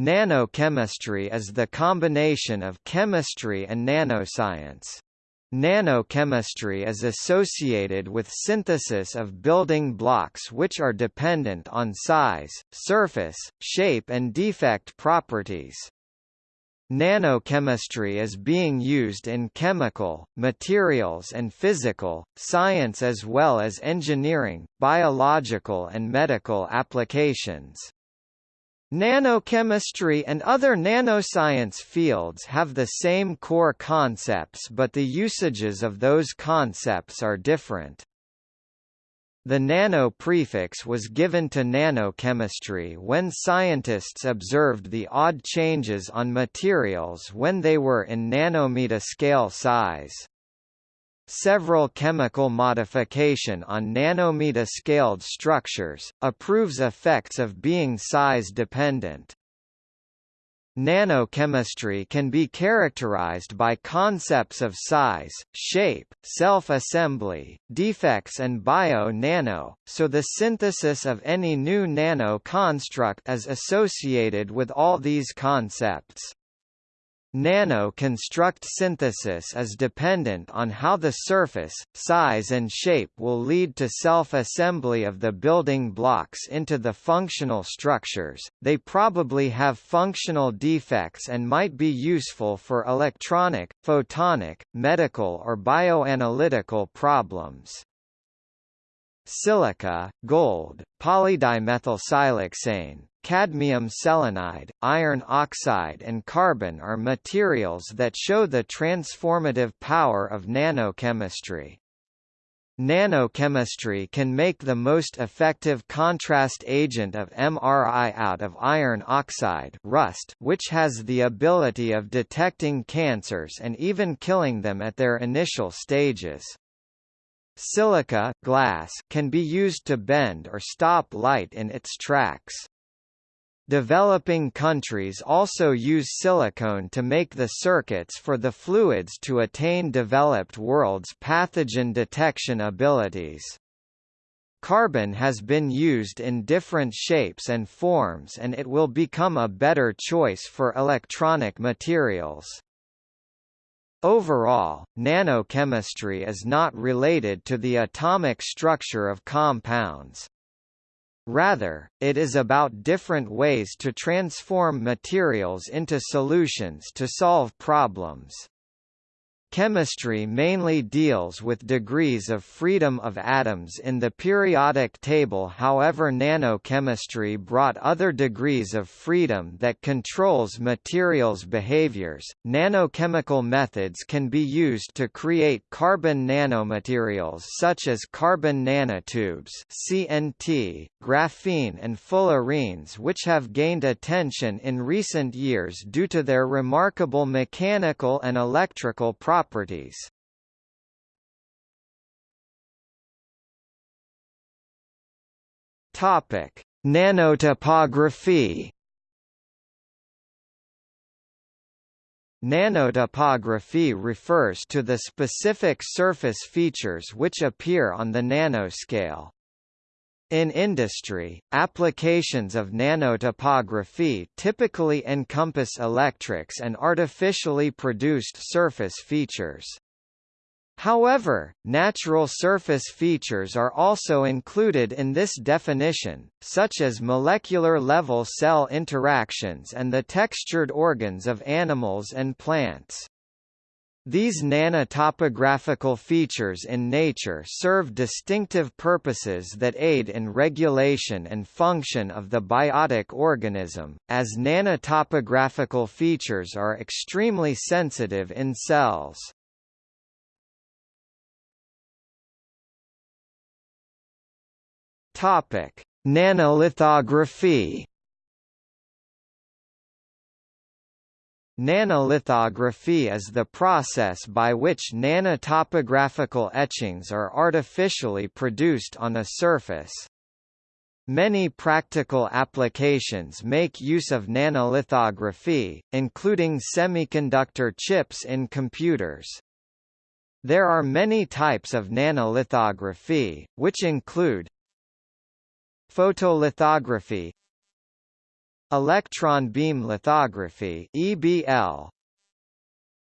Nanochemistry is the combination of chemistry and nanoscience. Nanochemistry is associated with synthesis of building blocks which are dependent on size, surface, shape and defect properties. Nanochemistry is being used in chemical, materials and physical, science as well as engineering, biological and medical applications. Nanochemistry and other nanoscience fields have the same core concepts but the usages of those concepts are different. The nano prefix was given to nanochemistry when scientists observed the odd changes on materials when they were in nanometer scale size. Several chemical modification on nanometer-scaled structures, approves effects of being size-dependent. Nanochemistry can be characterized by concepts of size, shape, self-assembly, defects and bio-nano, so the synthesis of any new nano-construct is associated with all these concepts. Nano-construct synthesis is dependent on how the surface, size and shape will lead to self-assembly of the building blocks into the functional structures, they probably have functional defects and might be useful for electronic, photonic, medical or bioanalytical problems. Silica, gold, polydimethylsiloxane, cadmium selenide, iron oxide and carbon are materials that show the transformative power of nanochemistry. Nanochemistry can make the most effective contrast agent of MRI out of iron oxide rust which has the ability of detecting cancers and even killing them at their initial stages. Silica glass can be used to bend or stop light in its tracks. Developing countries also use silicone to make the circuits for the fluids to attain developed world's pathogen detection abilities. Carbon has been used in different shapes and forms and it will become a better choice for electronic materials. Overall, nanochemistry is not related to the atomic structure of compounds. Rather, it is about different ways to transform materials into solutions to solve problems. Chemistry mainly deals with degrees of freedom of atoms in the periodic table however nanochemistry brought other degrees of freedom that controls materials' behaviors. Nanochemical methods can be used to create carbon nanomaterials such as carbon nanotubes CNT, graphene and fullerenes which have gained attention in recent years due to their remarkable mechanical and electrical properties properties. Topic: Nanotopography. Nanotopography refers to the specific surface features which appear on the nanoscale. In industry, applications of nanotopography typically encompass electrics and artificially produced surface features. However, natural surface features are also included in this definition, such as molecular-level cell interactions and the textured organs of animals and plants. These nanotopographical features in nature serve distinctive purposes that aid in regulation and function of the biotic organism, as nanotopographical features are extremely sensitive in cells. Nanolithography Nanolithography is the process by which nanotopographical etchings are artificially produced on a surface. Many practical applications make use of nanolithography, including semiconductor chips in computers. There are many types of nanolithography, which include photolithography Electron beam lithography EBL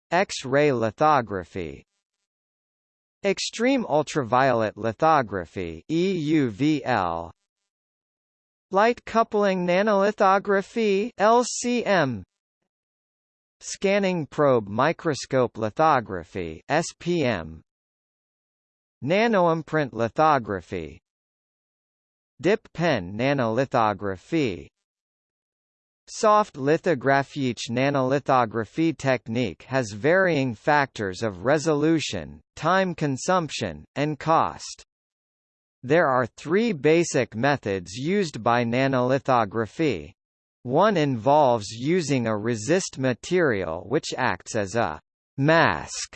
X-ray lithography. Extreme ultraviolet lithography EUVL Light coupling nanolithography LCM Scanning probe microscope lithography SPM Nanoimprint lithography. Dip pen nanolithography Soft lithography Each nanolithography technique has varying factors of resolution, time consumption, and cost. There are three basic methods used by nanolithography. One involves using a resist material which acts as a mask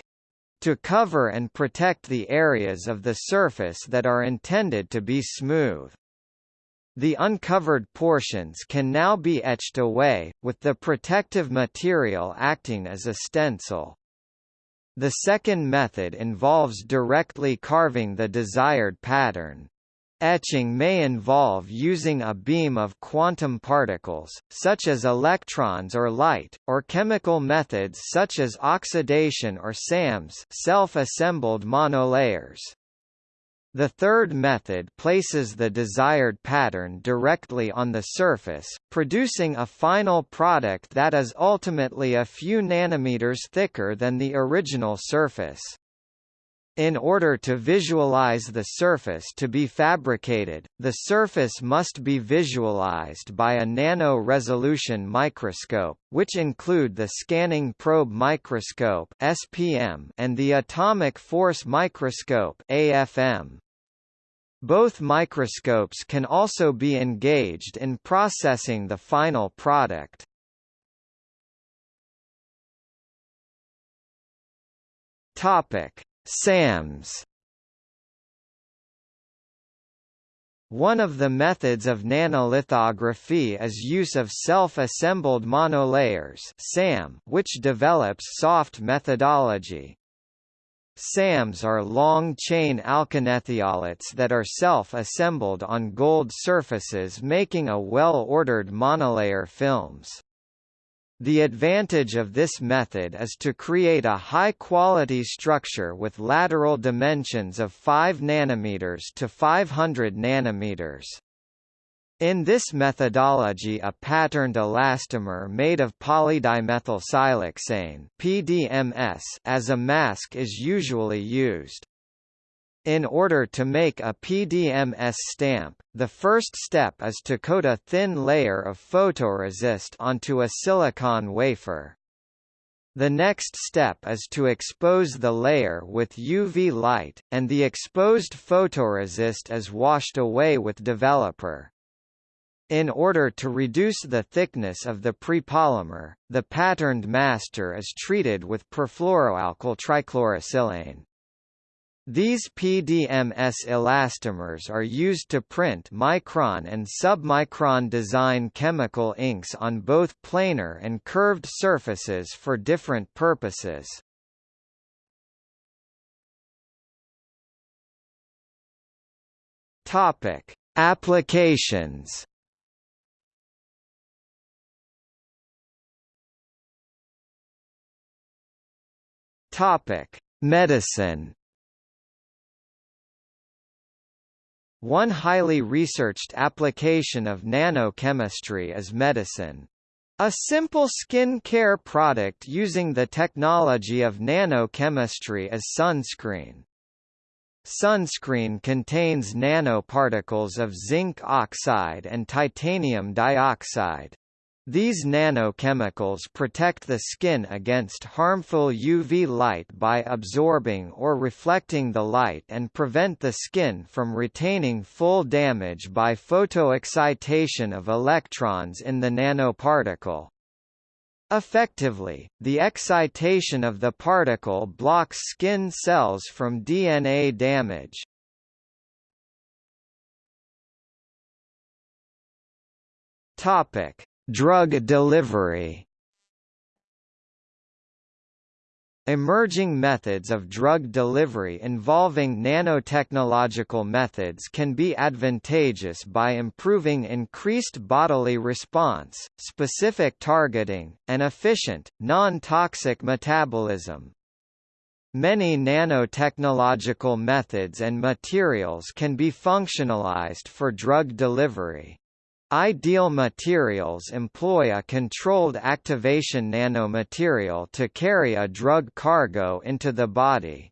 to cover and protect the areas of the surface that are intended to be smooth. The uncovered portions can now be etched away, with the protective material acting as a stencil. The second method involves directly carving the desired pattern. Etching may involve using a beam of quantum particles, such as electrons or light, or chemical methods such as oxidation or SAMs self-assembled monolayers. The third method places the desired pattern directly on the surface, producing a final product that is ultimately a few nanometers thicker than the original surface. In order to visualize the surface to be fabricated, the surface must be visualized by a nano-resolution microscope, which include the Scanning Probe Microscope (SPM) and the Atomic Force Microscope (AFM). Both microscopes can also be engaged in processing the final product. Topic: SAMs. One of the methods of nanolithography is use of self-assembled monolayers (SAM), which develops soft methodology. SAMs are long-chain alkanethiolates that are self-assembled on gold surfaces making a well-ordered monolayer films. The advantage of this method is to create a high-quality structure with lateral dimensions of 5 nm to 500 nm. In this methodology a patterned elastomer made of polydimethylsiloxane PDMS as a mask is usually used. In order to make a PDMS stamp, the first step is to coat a thin layer of photoresist onto a silicon wafer. The next step is to expose the layer with UV light, and the exposed photoresist is washed away with developer. In order to reduce the thickness of the prepolymer, the patterned master is treated with perfluoroalkyl trichlorosilane. These PDMS elastomers are used to print micron and submicron design chemical inks on both planar and curved surfaces for different purposes. Topic: Applications Topic: Medicine. One highly researched application of nanochemistry is medicine. A simple skin care product using the technology of nanochemistry is sunscreen. Sunscreen contains nanoparticles of zinc oxide and titanium dioxide. These nanochemicals protect the skin against harmful UV light by absorbing or reflecting the light and prevent the skin from retaining full damage by photoexcitation of electrons in the nanoparticle. Effectively, the excitation of the particle blocks skin cells from DNA damage. Topic: Drug delivery Emerging methods of drug delivery involving nanotechnological methods can be advantageous by improving increased bodily response, specific targeting, and efficient, non-toxic metabolism. Many nanotechnological methods and materials can be functionalized for drug delivery. Ideal materials employ a controlled activation nanomaterial to carry a drug cargo into the body.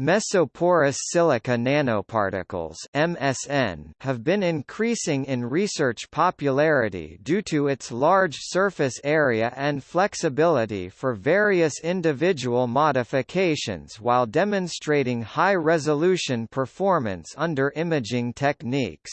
Mesoporous silica nanoparticles MSN have been increasing in research popularity due to its large surface area and flexibility for various individual modifications while demonstrating high-resolution performance under imaging techniques.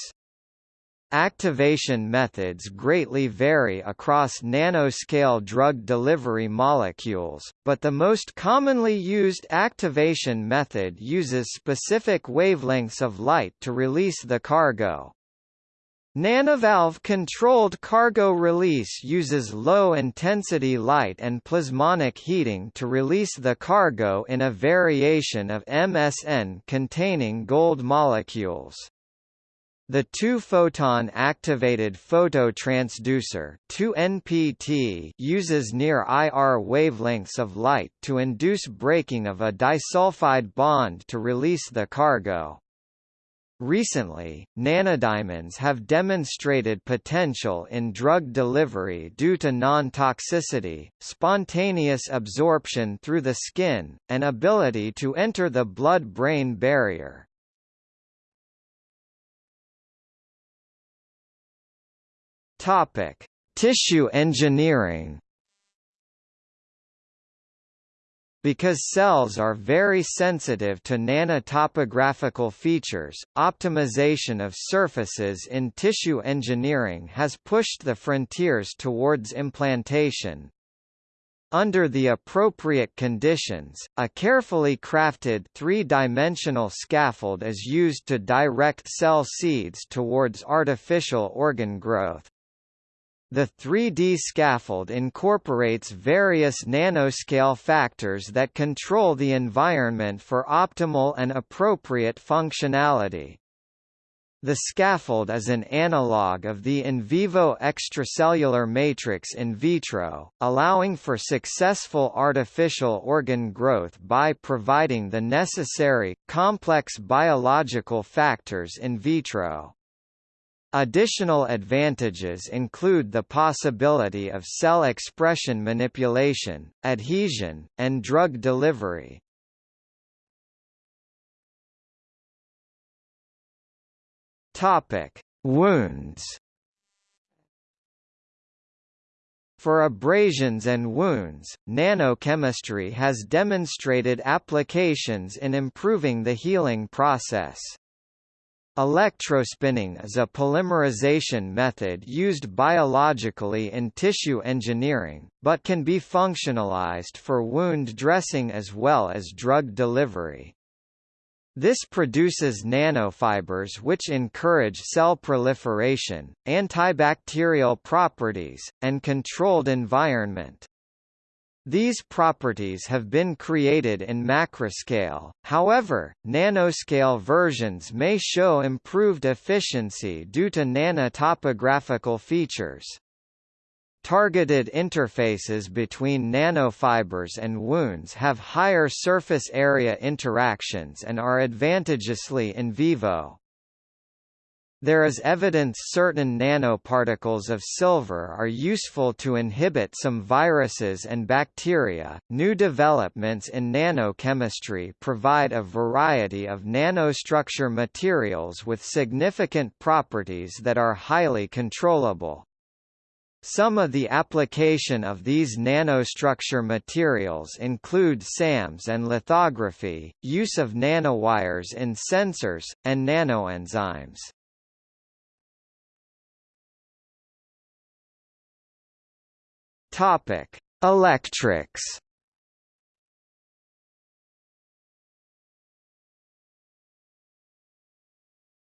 Activation methods greatly vary across nanoscale drug delivery molecules, but the most commonly used activation method uses specific wavelengths of light to release the cargo. Nanovalve-controlled cargo release uses low-intensity light and plasmonic heating to release the cargo in a variation of MSN containing gold molecules. The two-photon activated phototransducer 2NPT uses near IR wavelengths of light to induce breaking of a disulfide bond to release the cargo. Recently, nanodiamonds have demonstrated potential in drug delivery due to non-toxicity, spontaneous absorption through the skin, and ability to enter the blood-brain barrier. Topic: Tissue engineering. Because cells are very sensitive to nanotopographical features, optimization of surfaces in tissue engineering has pushed the frontiers towards implantation. Under the appropriate conditions, a carefully crafted three-dimensional scaffold is used to direct cell seeds towards artificial organ growth. The 3D scaffold incorporates various nanoscale factors that control the environment for optimal and appropriate functionality. The scaffold is an analog of the in vivo extracellular matrix in vitro, allowing for successful artificial organ growth by providing the necessary, complex biological factors in vitro. Additional advantages include the possibility of cell expression manipulation, adhesion, and drug delivery. Topic: Wounds. For abrasions and wounds, nanochemistry has demonstrated applications in improving the healing process. Electrospinning is a polymerization method used biologically in tissue engineering, but can be functionalized for wound dressing as well as drug delivery. This produces nanofibers which encourage cell proliferation, antibacterial properties, and controlled environment. These properties have been created in macroscale, however, nanoscale versions may show improved efficiency due to nanotopographical features. Targeted interfaces between nanofibers and wounds have higher surface area interactions and are advantageously in vivo. There is evidence certain nanoparticles of silver are useful to inhibit some viruses and bacteria. New developments in nanochemistry provide a variety of nanostructure materials with significant properties that are highly controllable. Some of the application of these nanostructure materials include SAMs and lithography, use of nanowires in sensors, and nanoenzymes. Topic: Electrics.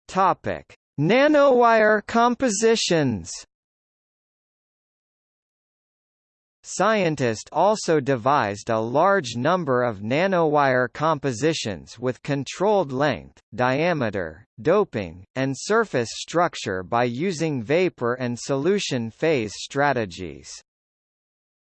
Topic: Nanowire compositions. Scientists also devised a large number of nanowire compositions with controlled length, diameter, doping, and surface structure by using vapor and solution phase strategies.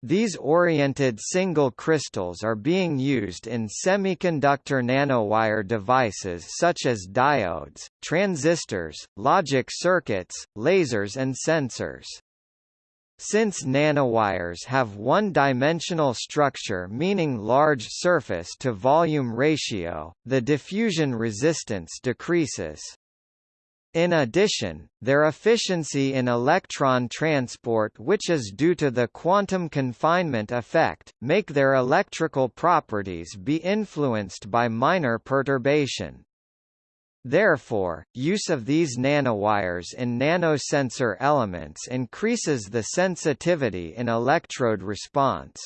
These oriented single crystals are being used in semiconductor nanowire devices such as diodes, transistors, logic circuits, lasers and sensors. Since nanowires have one-dimensional structure meaning large surface-to-volume ratio, the diffusion resistance decreases. In addition, their efficiency in electron transport which is due to the quantum confinement effect, make their electrical properties be influenced by minor perturbation. Therefore, use of these nanowires in nanosensor elements increases the sensitivity in electrode response.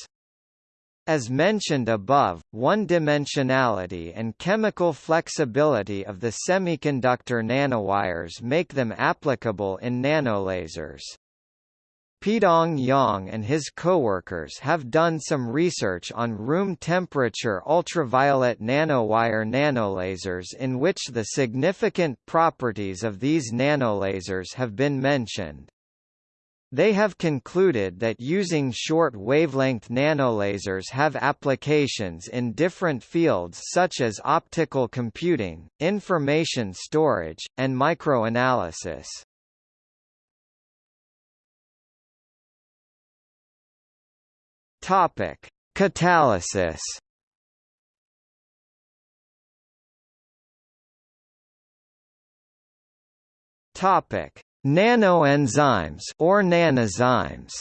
As mentioned above, one-dimensionality and chemical flexibility of the semiconductor nanowires make them applicable in nanolasers. Peidong Yang and his coworkers have done some research on room temperature ultraviolet nanowire nanolasers in which the significant properties of these nanolasers have been mentioned. They have concluded that using short wavelength nanolasers have applications in different fields such as optical computing, information storage, and microanalysis. Topic: Catalysis. Topic: Nanoenzymes or nanozymes.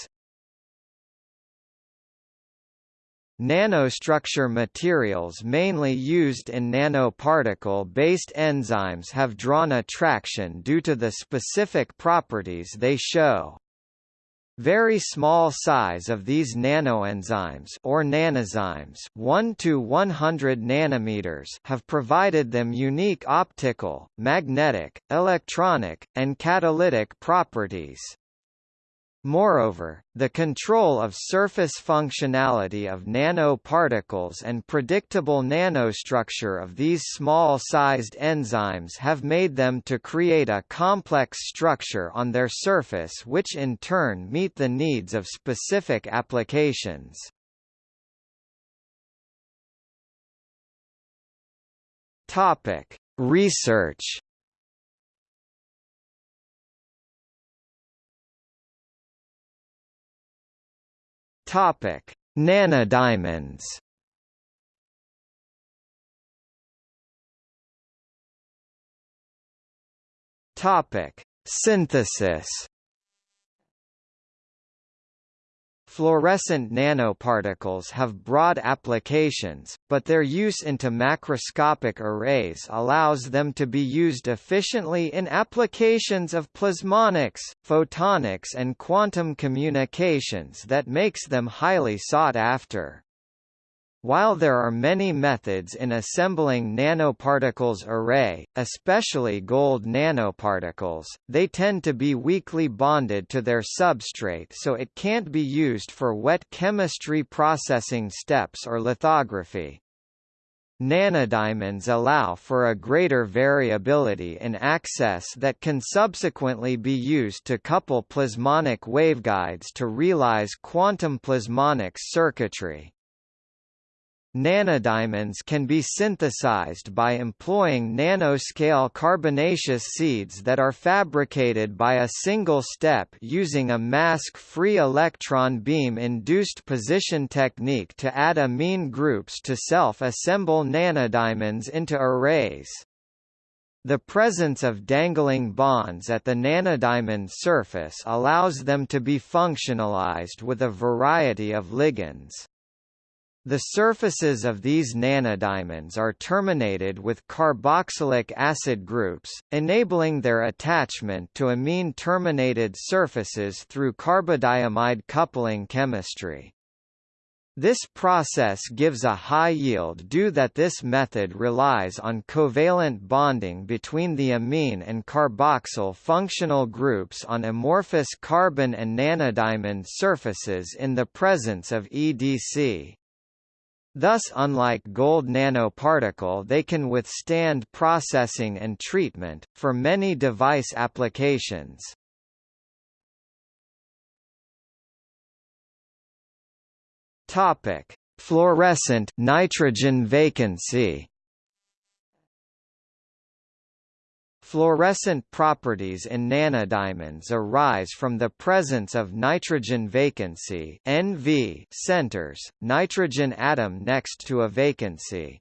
Nanostructure materials mainly used in nanoparticle-based enzymes have drawn attraction due to the specific properties they show. Very small size of these nanoenzymes or nanozymes 1 to 100 nanometers have provided them unique optical, magnetic, electronic, and catalytic properties. Moreover, the control of surface functionality of nanoparticles and predictable nanostructure of these small-sized enzymes have made them to create a complex structure on their surface which in turn meet the needs of specific applications. Research Topic: Nanodiamonds. Topic: Synthesis. Fluorescent nanoparticles have broad applications, but their use into macroscopic arrays allows them to be used efficiently in applications of plasmonics, photonics and quantum communications that makes them highly sought after. While there are many methods in assembling nanoparticles array, especially gold nanoparticles, they tend to be weakly bonded to their substrate so it can't be used for wet chemistry processing steps or lithography. Nanodiamonds allow for a greater variability in access that can subsequently be used to couple plasmonic waveguides to realize quantum plasmonic circuitry. Nanodiamonds can be synthesized by employing nanoscale carbonaceous seeds that are fabricated by a single step using a mask-free electron beam-induced position technique to add amine groups to self-assemble nanodiamonds into arrays. The presence of dangling bonds at the nanodiamond surface allows them to be functionalized with a variety of ligands. The surfaces of these nanodiamonds are terminated with carboxylic acid groups, enabling their attachment to amine-terminated surfaces through carbodiimide coupling chemistry. This process gives a high yield due that this method relies on covalent bonding between the amine and carboxyl functional groups on amorphous carbon and nanodiamond surfaces in the presence of EDC. Thus unlike gold nanoparticle they can withstand processing and treatment, for many device applications. Topic: Fluorescent nitrogen vacancy. Fluorescent properties in nanodiamonds arise from the presence of nitrogen vacancy NV centers, nitrogen atom next to a vacancy.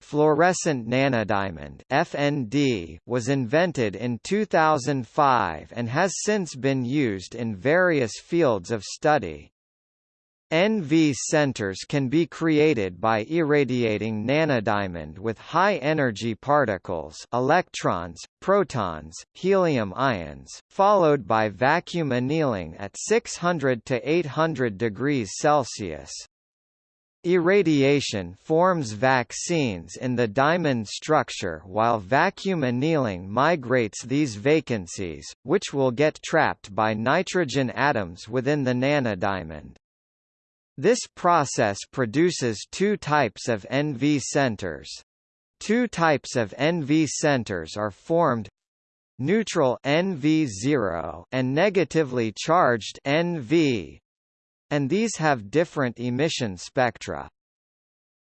Fluorescent nanodiamond FND was invented in 2005 and has since been used in various fields of study. NV centers can be created by irradiating nanodiamond with high-energy particles electrons, protons, helium ions, followed by vacuum annealing at 600 to 800 degrees Celsius. Irradiation forms vaccines in the diamond structure while vacuum annealing migrates these vacancies, which will get trapped by nitrogen atoms within the nanodiamond. This process produces two types of NV centers. Two types of NV centers are formed neutral NV0 and negatively charged NV and these have different emission spectra.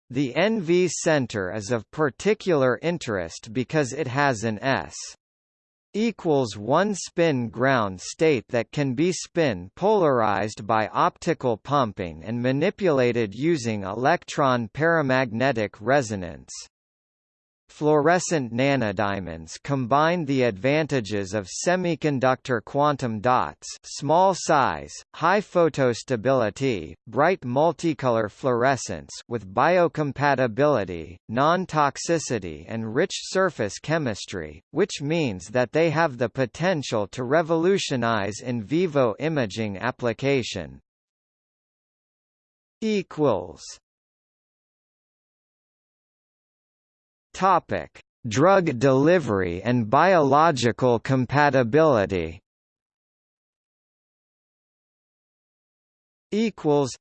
The NV center is of particular interest because it has an S equals one spin ground state that can be spin polarized by optical pumping and manipulated using electron paramagnetic resonance. Fluorescent nanodiamonds combine the advantages of semiconductor quantum dots small size, high photostability, bright multicolor fluorescence with biocompatibility, non-toxicity and rich surface chemistry, which means that they have the potential to revolutionize in vivo imaging application. equals Topic: Drug delivery and biological compatibility. Equals.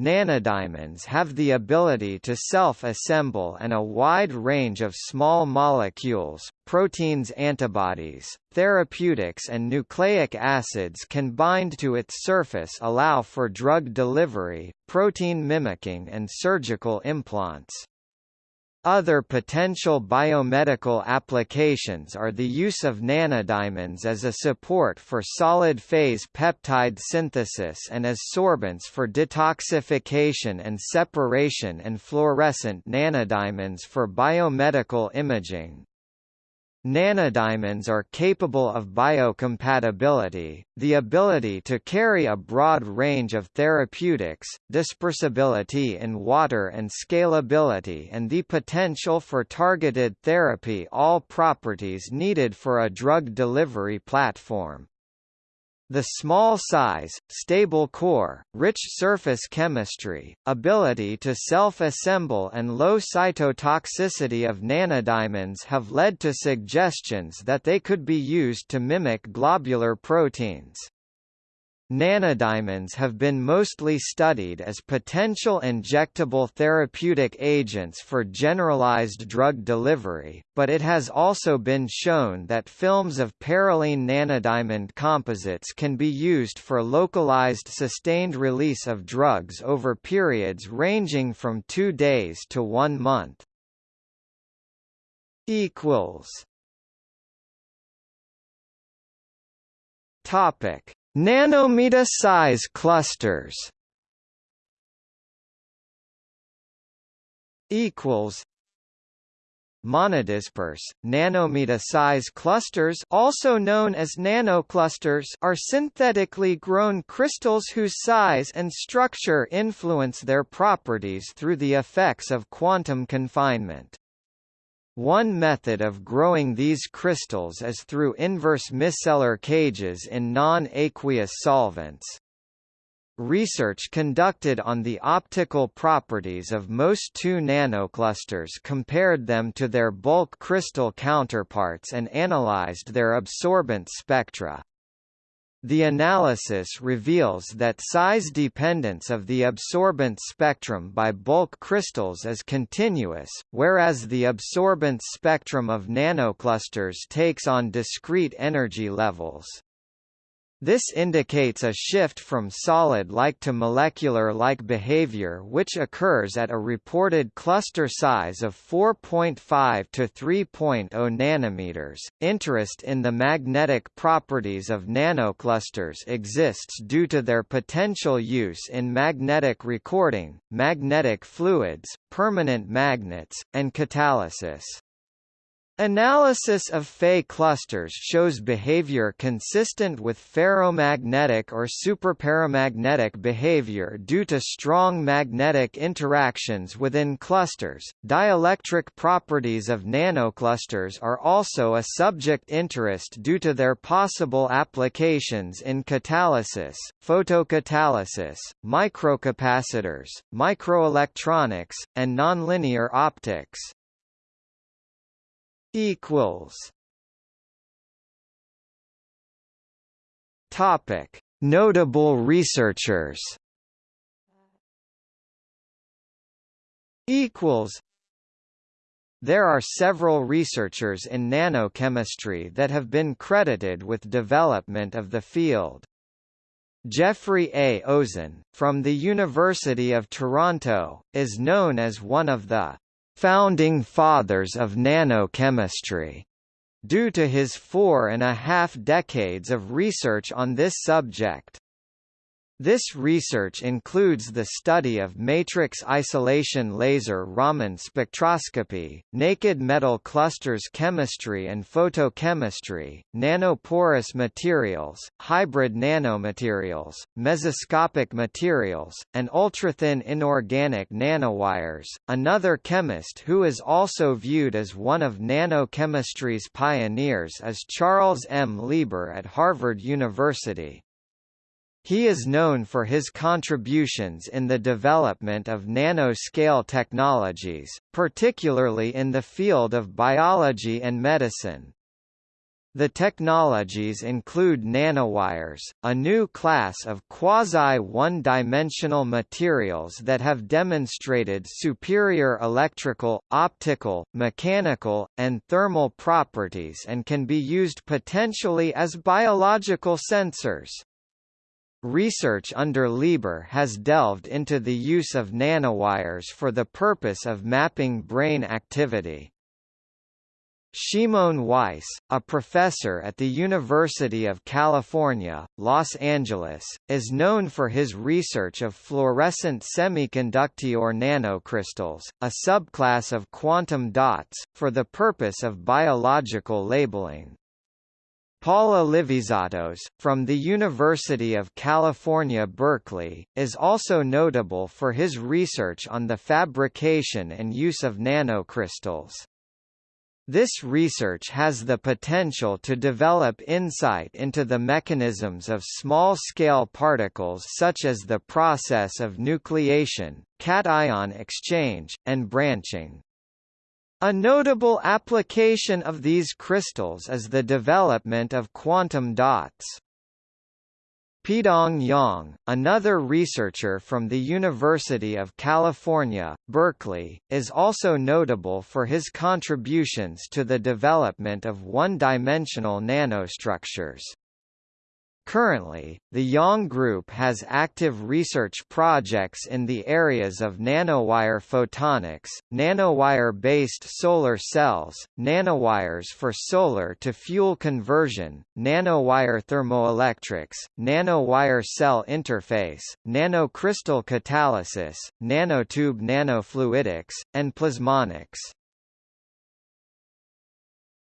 Nanodiamonds have the ability to self-assemble and a wide range of small molecules, proteins antibodies, therapeutics and nucleic acids can bind to its surface allow for drug delivery, protein mimicking and surgical implants. Other potential biomedical applications are the use of nanodiamonds as a support for solid-phase peptide synthesis and as sorbents for detoxification and separation and fluorescent nanodiamonds for biomedical imaging. Nanodiamonds are capable of biocompatibility, the ability to carry a broad range of therapeutics, dispersibility in water and scalability and the potential for targeted therapy all properties needed for a drug delivery platform. The small size, stable core, rich surface chemistry, ability to self-assemble and low cytotoxicity of nanodiamonds have led to suggestions that they could be used to mimic globular proteins. Nanodiamonds have been mostly studied as potential injectable therapeutic agents for generalized drug delivery, but it has also been shown that films of parylene nanodiamond composites can be used for localized sustained release of drugs over periods ranging from two days to one month. Topic Nanometer size clusters equals monodisperse nanometer size clusters also known as nanoclusters are synthetically grown crystals whose size and structure influence their properties through the effects of quantum confinement one method of growing these crystals is through inverse micellar cages in non-aqueous solvents. research conducted on the optical properties of MoS2 nanoclusters compared them to their bulk crystal counterparts and analyzed their absorbance spectra. The analysis reveals that size dependence of the absorbance spectrum by bulk crystals is continuous, whereas the absorbance spectrum of nanoclusters takes on discrete energy levels. This indicates a shift from solid-like to molecular-like behavior which occurs at a reported cluster size of 4.5 to 3.0 nanometers. Interest in the magnetic properties of nanoclusters exists due to their potential use in magnetic recording, magnetic fluids, permanent magnets, and catalysis. Analysis of Fe clusters shows behavior consistent with ferromagnetic or superparamagnetic behavior due to strong magnetic interactions within clusters. Dielectric properties of nanoclusters are also a subject interest due to their possible applications in catalysis, photocatalysis, microcapacitors, microelectronics, and nonlinear optics equals Topic: Notable researchers. Equals. There are several researchers in nanochemistry that have been credited with development of the field. Geoffrey A. Ozin, from the University of Toronto, is known as one of the founding fathers of nanochemistry, due to his four and a half decades of research on this subject. This research includes the study of matrix isolation laser Raman spectroscopy, naked metal clusters chemistry and photochemistry, nanoporous materials, hybrid nanomaterials, mesoscopic materials, and ultrathin inorganic nanowires. Another chemist who is also viewed as one of nanochemistry's pioneers is Charles M. Lieber at Harvard University. He is known for his contributions in the development of nanoscale technologies, particularly in the field of biology and medicine. The technologies include nanowires, a new class of quasi-one-dimensional materials that have demonstrated superior electrical, optical, mechanical, and thermal properties and can be used potentially as biological sensors. Research under Lieber has delved into the use of nanowires for the purpose of mapping brain activity. Shimon Weiss, a professor at the University of California, Los Angeles, is known for his research of fluorescent semiconductor nanocrystals, a subclass of quantum dots, for the purpose of biological labeling. Paul Alivisatos, from the University of California Berkeley, is also notable for his research on the fabrication and use of nanocrystals. This research has the potential to develop insight into the mechanisms of small-scale particles such as the process of nucleation, cation exchange, and branching. A notable application of these crystals is the development of quantum dots. Peidong Yang, another researcher from the University of California, Berkeley, is also notable for his contributions to the development of one-dimensional nanostructures. Currently, the Yang Group has active research projects in the areas of nanowire photonics, nanowire-based solar cells, nanowires for solar-to-fuel conversion, nanowire thermoelectrics, nanowire cell interface, nanocrystal catalysis, nanotube nanofluidics, and plasmonics.